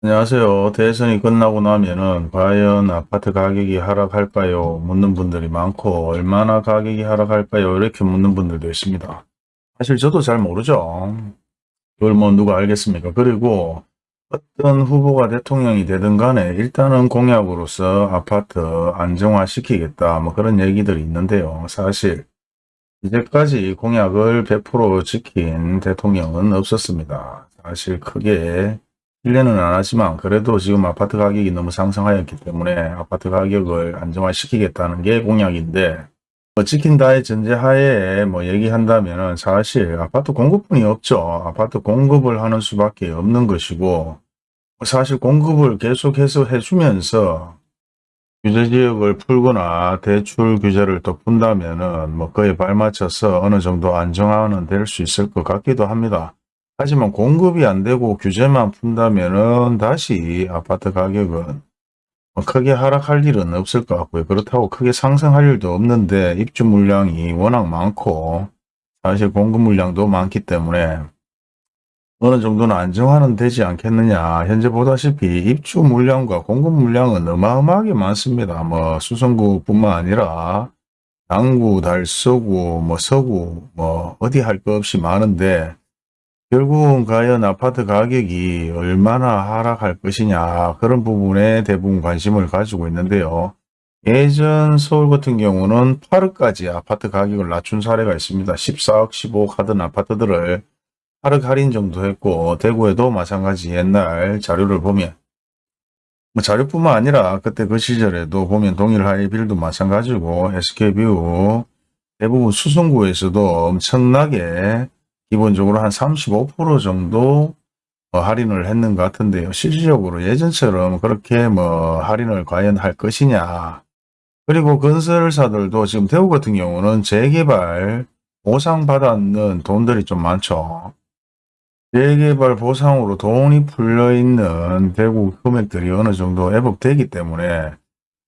안녕하세요. 대선이 끝나고 나면은 과연 아파트 가격이 하락할까요? 묻는 분들이 많고 얼마나 가격이 하락할까요? 이렇게 묻는 분들도 있습니다. 사실 저도 잘 모르죠. 그걸 뭐 누가 알겠습니까? 그리고 어떤 후보가 대통령이 되든 간에 일단은 공약으로서 아파트 안정화시키겠다 뭐 그런 얘기들이 있는데요. 사실 이제까지 공약을 100% 지킨 대통령은 없었습니다. 사실 크게 신뢰는 안 하지만 그래도 지금 아파트 가격이 너무 상승하였기 때문에 아파트 가격을 안정화시키겠다는 게 공약인데 뭐 지킨다의 전제하에 뭐 얘기한다면 사실 아파트 공급뿐이 없죠. 아파트 공급을 하는 수밖에 없는 것이고 사실 공급을 계속해서 해주면서 규제지역을 풀거나 대출 규제를 또 푼다면 은 뭐 그에 발맞춰서 어느 정도 안정화는 될 수 있을 것 같기도 합니다. 하지만 공급이 안 되고 규제만 푼다면은 다시 아파트 가격은 뭐 크게 하락할 일은 없을 것 같고요. 그렇다고 크게 상승할 일도 없는데 입주 물량이 워낙 많고 사실 공급 물량도 많기 때문에 어느 정도는 안정화는 되지 않겠느냐. 현재 보다시피 입주 물량과 공급 물량은 어마어마하게 많습니다. 뭐 수성구뿐만 아니라 당구, 달서구, 뭐 서구, 뭐 어디 할거 없이 많은데 결국은 과연 아파트 가격이 얼마나 하락할 것이냐 그런 부분에 대부분 관심을 가지고 있는데요. 예전 서울 같은 경우는 8억까지 아파트 가격을 낮춘 사례가 있습니다. 14억, 15억 하던 아파트들을 8억 할인 정도 했고 대구에도 마찬가지 옛날 자료를 보면 뭐 자료뿐만 아니라 그때 그 시절에도 보면 동일 하이빌도 마찬가지고 SK뷰 대부분 수성구에서도 엄청나게 기본적으로 한 35% 정도 어, 할인을 했는 것 같은데요. 실질적으로 예전처럼 그렇게 뭐 할인을 과연 할 것이냐. 그리고 건설사들도 지금 대구 같은 경우는 재개발 보상 받았는 돈들이 좀 많죠. 재개발 보상으로 돈이 풀려있는 대구 금액들이 어느 정도 애복되기 때문에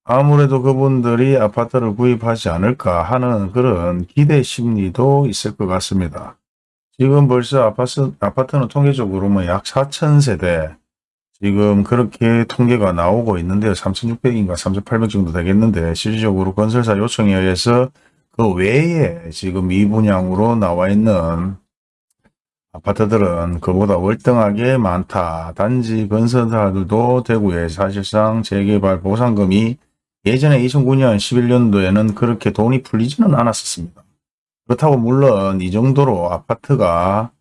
아무래도 그분들이 아파트를 구입하지 않을까 하는 그런 기대 심리도 있을 것 같습니다. 지금 벌써 아파트, 아파트는 통계적으로 뭐약 4,000세대 지금 그렇게 통계가 나오고 있는데요. 3,600인가 3,800 정도 되겠는데 실질적으로 건설사 요청에 의해서 그 외에 지금 미분양으로 나와 있는 아파트들은 그보다 월등하게 많다. 단지 건설사들도 대구에 사실상 재개발 보상금이 예전에 2009년 11년도에는 그렇게 돈이 풀리지는 않았었습니다. 그렇다고 물론 이 정도로 아파트가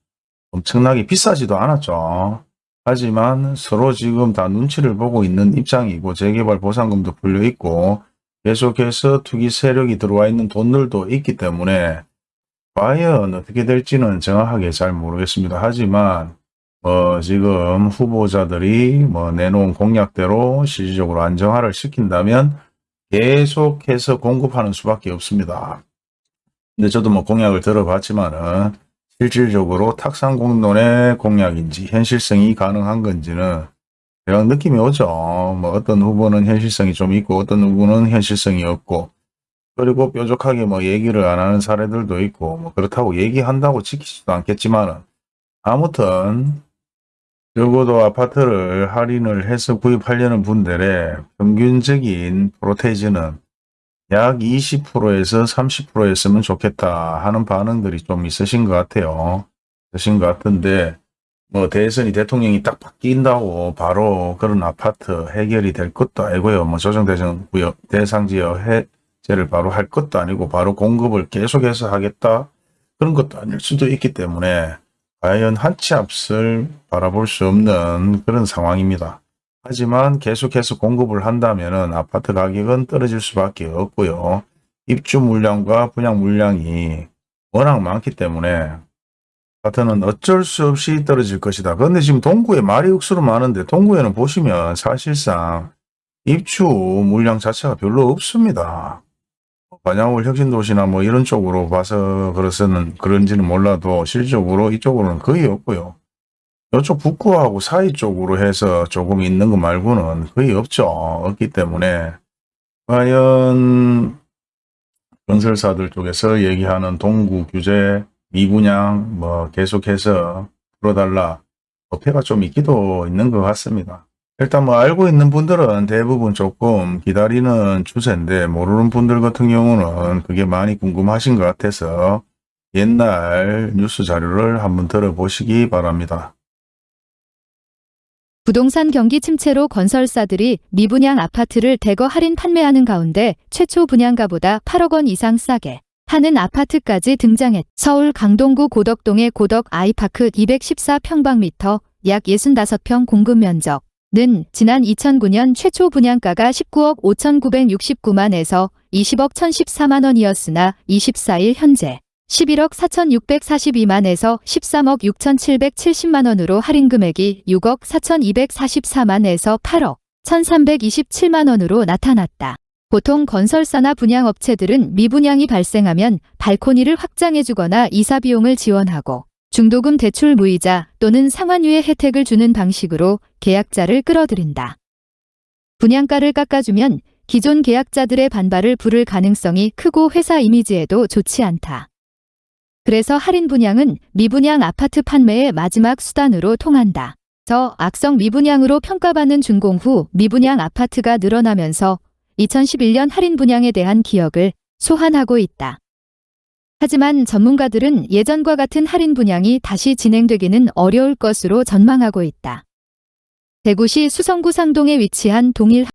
엄청나게 비싸지도 않았죠. 하지만 서로 지금 다 눈치를 보고 있는 입장이고 재개발 보상금도 풀려 있고 계속해서 투기 세력이 들어와 있는 돈들도 있기 때문에 과연 어떻게 될지는 정확하게 잘 모르겠습니다. 하지만 뭐 지금 후보자들이 뭐 내놓은 공약대로 실질적으로 안정화를 시킨다면 계속해서 공급하는 수밖에 없습니다. 근데 저도 뭐 공약을 들어봤지만은 실질적으로 탁상공론의 공약인지 현실성이 가능한 건지는 대략 느낌이 오죠. 뭐 어떤 후보는 현실성이 좀 있고 어떤 후보는 현실성이 없고 그리고 뾰족하게 뭐 얘기를 안 하는 사례들도 있고 뭐 그렇다고 얘기한다고 지키지도 않겠지만은 아무튼 적어도 아파트를 할인을 해서 구입하려는 분들의 평균적인 프로테이지는 약 20%에서 30%였으면 좋겠다 하는 반응들이 좀 있으신 것 같아요. 있으신 것 같은데 뭐 대선이 대통령이 딱 바뀐다고 바로 그런 아파트 해결이 될 것도 아니고요. 뭐 조정대상 구역 대상지역 해제를 바로 할 것도 아니고 바로 공급을 계속해서 하겠다 그런 것도 아닐 수도 있기 때문에 과연 한치 앞을 바라볼 수 없는 그런 상황입니다. 하지만 계속해서 공급을 한다면 아파트 가격은 떨어질 수밖에 없고요. 입주 물량과 분양 물량이 워낙 많기 때문에 아파트는 어쩔 수 없이 떨어질 것이다. 그런데 지금 동구에 말이 억수로 많은데 동구에는 보시면 사실상 입주 물량 자체가 별로 없습니다. 반야울 혁신도시나 뭐 이런 쪽으로 봐서 그래서는 그런지는 몰라도 실질적으로 이쪽으로는 거의 없고요. 이쪽 북구하고 사이 쪽으로 해서 조금 있는 것 말고는 거의 없죠. 없기 때문에 과연 건설사들 쪽에서 얘기하는 동구 규제, 미분양 뭐 계속해서 풀어달라 어폐가 좀 있기도 있는 것 같습니다. 일단 뭐 알고 있는 분들은 대부분 조금 기다리는 추세인데 모르는 분들 같은 경우는 그게 많이 궁금하신 것 같아서 옛날 뉴스 자료를 한번 들어보시기 바랍니다. 부동산 경기 침체로 건설사들이 미분양 아파트를 대거 할인 판매하는 가운데 최초 분양가보다 8억 원 이상 싸게 하는 아파트까지 등장했. 서울 강동구 고덕동의 고덕 아이파크 214평방미터 약 65평 공급 면적 는 지난 2009년 최초 분양가가 19억 5,969만에서 20억 1,014만 원이었으나 24일 현재 11억 4,642만에서 13억 6,770만 원으로 할인 금액이 6억 4,244만에서 8억 1,327만 원으로 나타났다. 보통 건설사나 분양업체들은 미분양이 발생하면 발코니를 확장해주거나 이사 비용을 지원하고 중도금 대출 무이자 또는 상환유예 혜택을 주는 방식으로 계약자를 끌어들인다. 분양가를 깎아주면 기존 계약자들의 반발을 부를 가능성이 크고 회사 이미지에도 좋지 않다. 그래서 할인 분양은 미분양 아파트 판매의 마지막 수단으로 통한다. 저 악성 미분양으로 평가받는 준공 후 미분양 아파트가 늘어나면서 2011년 할인 분양에 대한 기억을 소환하고 있다. 하지만 전문가들은 예전과 같은 할인 분양이 다시 진행되기는 어려울 것으로 전망하고 있다. 대구시 수성구 상동에 위치한 동일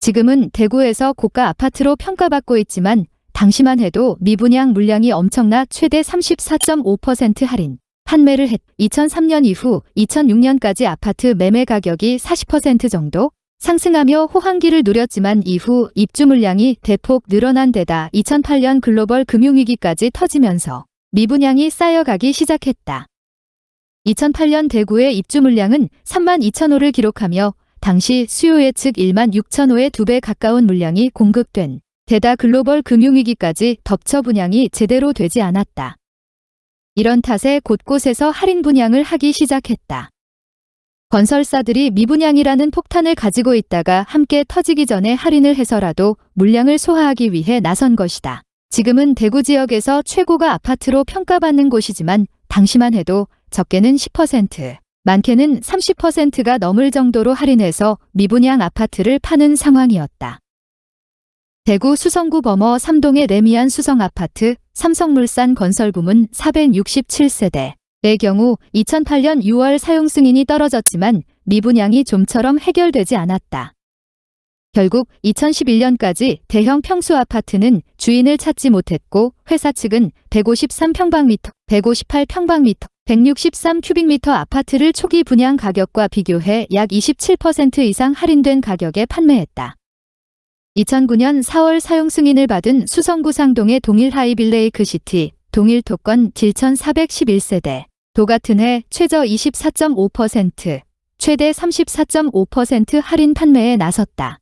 지금은 대구에서 고가 아파트로 평가받고 있지만 당시만 해도 미분양 물량이 엄청나 최대 34.5% 할인 판매를 했. 2003년 이후 2006년까지 아파트 매매 가격이 40% 정도 상승하며 호황기를 누렸지만 이후 입주 물량이 대폭 늘어난 데다 2008년 글로벌 금융위기까지 터지면서 미분양이 쌓여가기 시작했다. 2008년 대구의 입주 물량은 3만 2천 호를 기록하며 당시 수요 예측 1만 6천 호의 2배 가까운 물량이 공급된 게다 글로벌 금융위기까지 덮쳐 분양이 제대로 되지 않았다. 이런 탓에 곳곳에서 할인 분양을 하기 시작했다. 건설사들이 미분양이라는 폭탄을 가지고 있다가 함께 터지기 전에 할인을 해서라도 물량을 소화하기 위해 나선 것이다. 지금은 대구 지역에서 최고가 아파트로 평가받는 곳이지만 당시만 해도 적게는 10%, 많게는 30%가 넘을 정도로 할인해서 미분양 아파트를 파는 상황이었다. 대구 수성구 범어 3동의 레미안 수성아파트 삼성물산 건설부문 467세대 의 경우 2008년 6월 사용 승인이 떨어졌지만 미분양이 좀처럼 해결되지 않았다. 결국 2011년까지 대형 평수 아파트는 주인을 찾지 못했고 회사 측은 153평방미터, 158평방미터, 163큐빅미터 아파트를 초기 분양 가격과 비교해 약 27% 이상 할인된 가격에 판매했다. 2009년 4월 사용 승인을 받은 수성구 상동의 동일 하이빌레이크 시티, 동일 토건 7411세대, 도 같은 해 최저 24.5%, 최대 34.5% 할인 판매에 나섰다.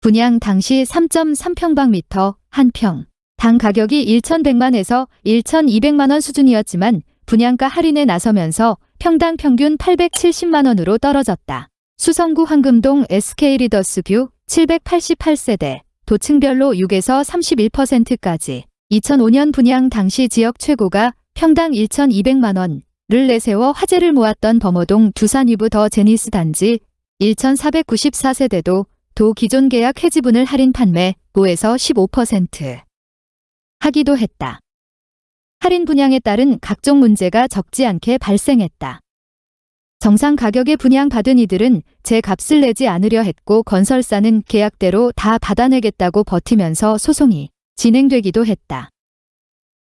분양 당시 3.3평방미터, 한평, 당 가격이 1,100만에서 1,200만원 수준이었지만 분양가 할인에 나서면서 평당 평균 870만원으로 떨어졌다. 수성구 황금동 SK리더스 뷰 788세대, 동층별로 6에서 31%까지 2005년 분양 당시 지역 최고가 평당 1,200만원을 내세워 화제를 모았던 범어동 두산 위브 더 제니스 단지 1,494세대도 도 기존 계약 해지분을 할인 판매 5에서 15% 하기도 했다. 할인 분양에 따른 각종 문제가 적지 않게 발생했다. 정상 가격에 분양받은 이들은 제 값을 내지 않으려 했고 건설사는 계약대로 다 받아내겠다고 버티면서 소송이 진행되기도 했다.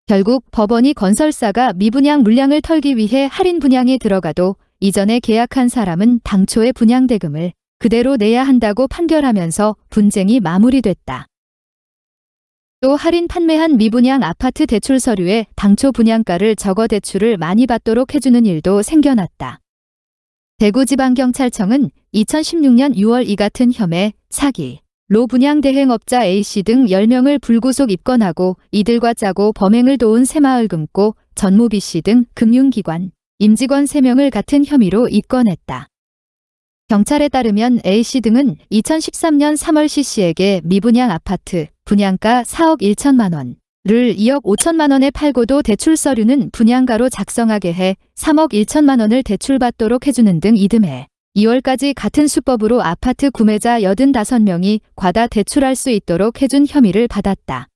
결국 법원이 건설사가 미분양 물량을 털기 위해 할인 분양에 들어가도 이전에 계약한 사람은 당초의 분양 대금을 그대로 내야 한다고 판결하면서 분쟁이 마무리됐다. 또 할인 판매한 미분양 아파트 대출 서류에 당초 분양가를 적어 대출을 많이 받도록 해주는 일도 생겨났다. 대구지방경찰청은 2016년 6월 이 같은 혐의, 사기, 로 분양 대행업자 A씨 등 10명을 불구속 입건하고 이들과 짜고 범행을 도운 새마을 금고, 전모 B씨 등 금융기관, 임직원 3명을 같은 혐의로 입건했다. 경찰에 따르면 A씨 등은 2013년 3월 C씨에게 미분양 아파트 분양가 4억 1천만 원, 를 2억 5천만 원에 팔고도 대출 서류는 분양가로 작성하게 해 3억 1천만 원을 대출받도록 해주는 등 이듬해 2월까지 같은 수법으로 아파트 구매자 85명이 과다 대출할 수 있도록 해준 혐의를 받았다.